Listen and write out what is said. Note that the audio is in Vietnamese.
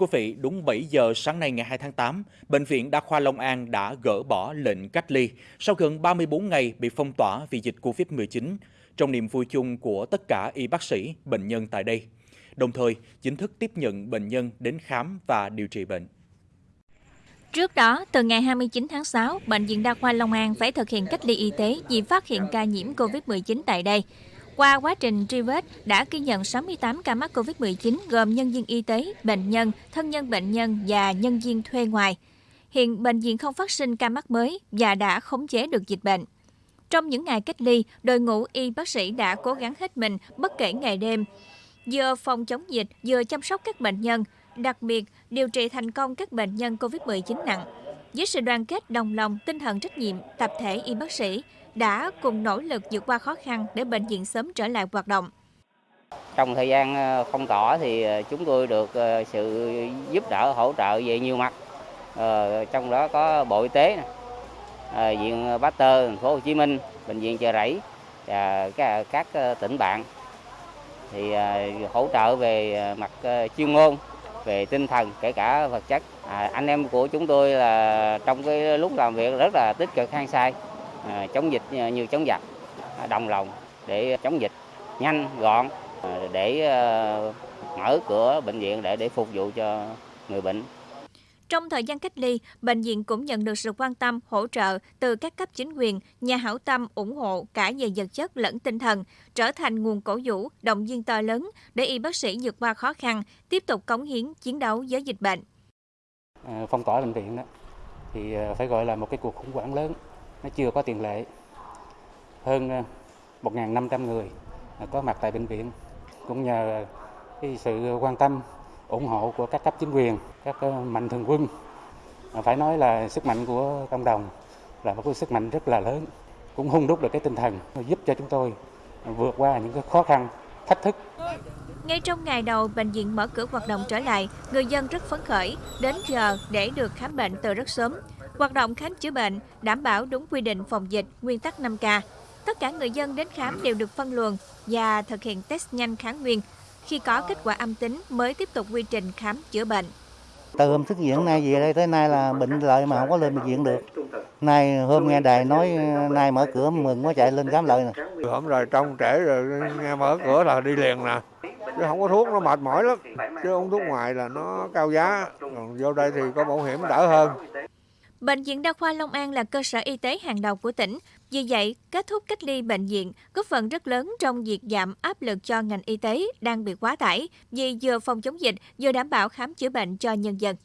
Quý vị, đúng 7 giờ sáng nay ngày 2 tháng 8, Bệnh viện Đa khoa Long An đã gỡ bỏ lệnh cách ly sau gần 34 ngày bị phong tỏa vì dịch Covid-19, trong niềm vui chung của tất cả y bác sĩ, bệnh nhân tại đây. Đồng thời, chính thức tiếp nhận bệnh nhân đến khám và điều trị bệnh. Trước đó, từ ngày 29 tháng 6, Bệnh viện Đa khoa Long An phải thực hiện cách ly y tế vì phát hiện ca nhiễm COVID-19 tại đây. Qua quá trình truy vết, đã ghi nhận 68 ca mắc COVID-19 gồm nhân viên y tế, bệnh nhân, thân nhân bệnh nhân và nhân viên thuê ngoài. Hiện bệnh viện không phát sinh ca mắc mới và đã khống chế được dịch bệnh. Trong những ngày cách ly, đội ngũ y bác sĩ đã cố gắng hết mình bất kể ngày đêm, vừa phòng chống dịch, vừa chăm sóc các bệnh nhân, đặc biệt điều trị thành công các bệnh nhân COVID-19 nặng. Với sự đoàn kết đồng lòng, tinh thần trách nhiệm, tập thể y bác sĩ đã cùng nỗ lực vượt qua khó khăn để bệnh viện sớm trở lại hoạt động. Trong thời gian ờ, phong tỏa thì ờ, chúng tôi được ờ, sự giúp đỡ hỗ trợ về nhiều mặt. trong đó có Bộ Y tế, Viện Pasteur thành phố Hồ Chí Minh, bệnh viện Chợ Rẫy và các tỉnh bạn thì hỗ trợ về mặt chuyên môn về tinh thần kể cả vật chất. À, anh em của chúng tôi là trong cái lúc làm việc rất là tích cực hăng say à, chống dịch à, như chống giặc à, đồng lòng để chống dịch nhanh gọn à, để à, mở cửa bệnh viện để để phục vụ cho người bệnh trong thời gian cách ly, bệnh viện cũng nhận được sự quan tâm, hỗ trợ từ các cấp chính quyền, nhà hảo tâm ủng hộ cả về vật chất lẫn tinh thần, trở thành nguồn cổ vũ, động viên to lớn để y bác sĩ vượt qua khó khăn, tiếp tục cống hiến chiến đấu với dịch bệnh. À, phong tỏa bệnh viện đó thì à, phải gọi là một cái cuộc khủng hoảng lớn, nó chưa có tiền lệ. Hơn à, 1.500 người có mặt tại bệnh viện cũng nhờ cái sự quan tâm ủng hộ của các cấp chính quyền, các ờ, mạnh thường quân. Phải nói là sức mạnh của cộng đồng là một cái sức mạnh rất là lớn, cũng hung đúc được cái tinh thần giúp cho chúng tôi vượt qua những cái khó khăn, thách thức. Ngay trong ngày đầu bệnh viện mở cửa hoạt động trở lại, người dân rất phấn khởi, đến giờ để được khám bệnh từ rất sớm. Hoạt động khám chữa bệnh đảm bảo đúng quy định phòng dịch, nguyên tắc 5K. Tất cả người dân đến khám đều được phân luồng và thực hiện test nhanh kháng nguyên khi có kết quả âm tính mới tiếp tục quy trình khám chữa bệnh. Từ hôm xuất viện nay về đây tới nay là bệnh lợi mà không có lên bệnh viện được. Nay hôm nghe đài nói nay mở cửa mừng quá chạy lên khám lợi nè. Hôm rồi trong trễ rồi nghe mở cửa là đi liền nè. Chứ không có thuốc nó mệt mỏi lắm. Chứ uống thuốc ngoài là nó cao giá. Còn vô đây thì có bảo hiểm đỡ hơn. Bệnh viện Đa khoa Long An là cơ sở y tế hàng đầu của tỉnh. Vì vậy, kết thúc cách ly bệnh viện góp phần rất lớn trong việc giảm áp lực cho ngành y tế đang bị quá tải vì vừa phòng chống dịch vừa đảm bảo khám chữa bệnh cho nhân dân.